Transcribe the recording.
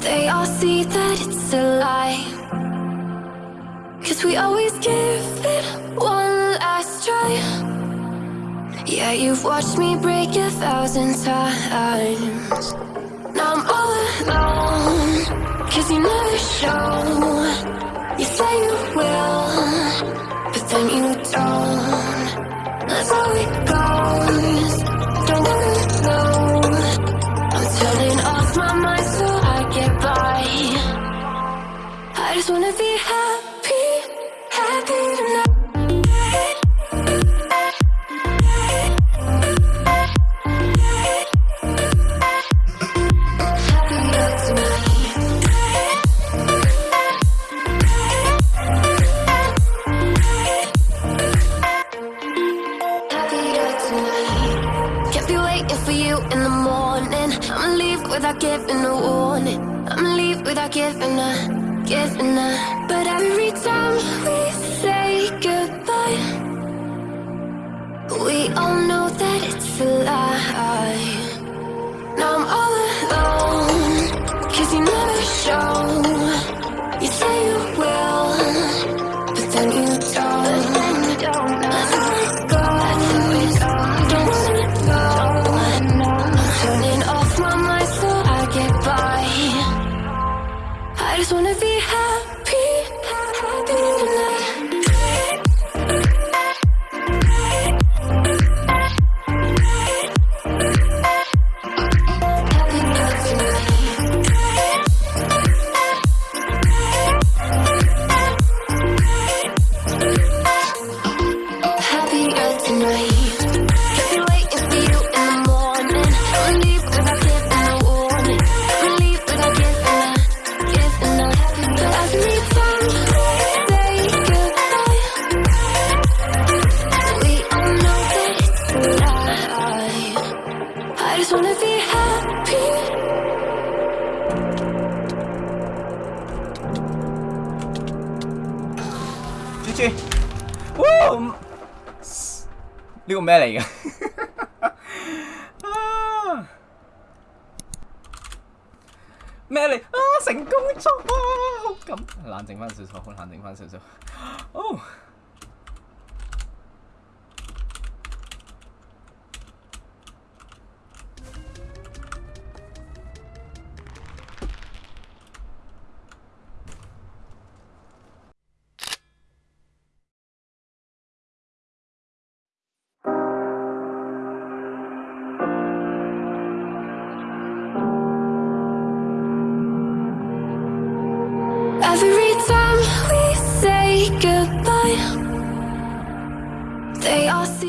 They all see that it's a lie. Cause we always give it one last try. Yeah, you've watched me break a thousand times. Now I'm all alone. Cause you never show. You say you get by. I just wanna be happy, happy tonight. Can't be waiting for you in the morning. I'ma leave without giving a warning. I'ma leave without giving a, giving a. But every time we say goodbye, we all know that it's a lie. Now I'm all alone, cause you never show. I just wanna be happy. GG，哇！呢个咩嚟嘅？啊！咩嚟？啊！成功咗啊！好感，冷静翻少少，好冷静翻少少。哦。 Every say goodbye, they all see.